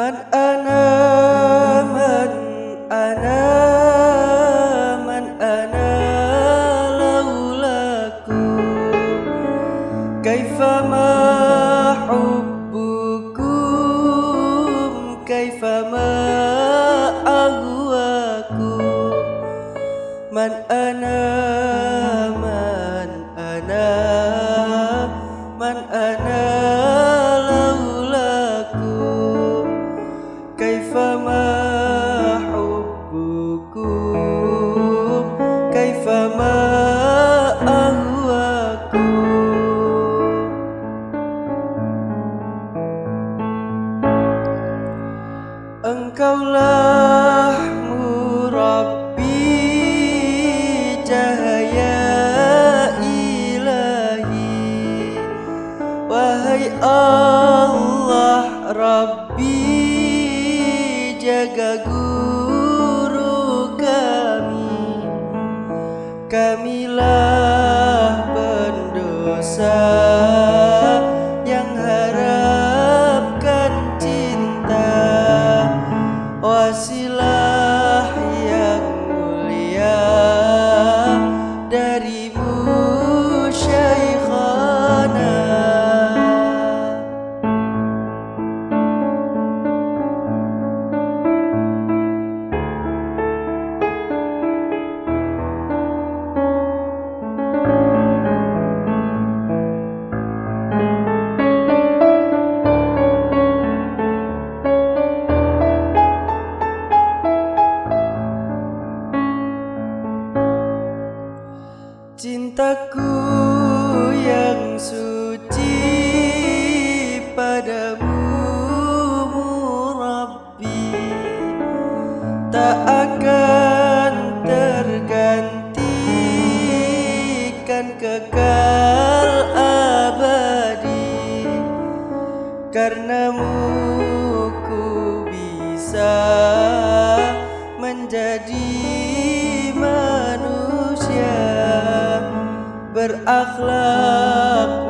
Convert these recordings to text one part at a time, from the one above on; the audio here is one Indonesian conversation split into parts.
من أنا Engkaulah murabbi cahaya ilahi. Wahai Allah Rabbi jaga guru kami. Kamilah Karenamu ku bisa menjadi manusia berakhlak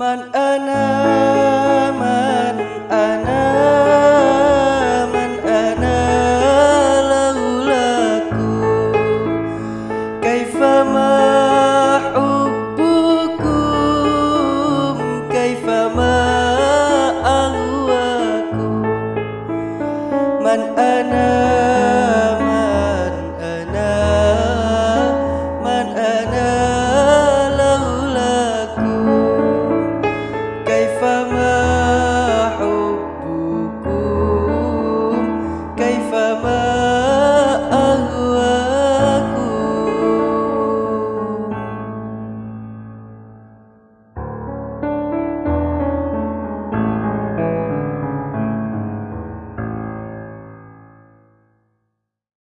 Man ana man ana man ana laulaku. Kaifa ma hubbukum kaifa ma ahwakum Man ana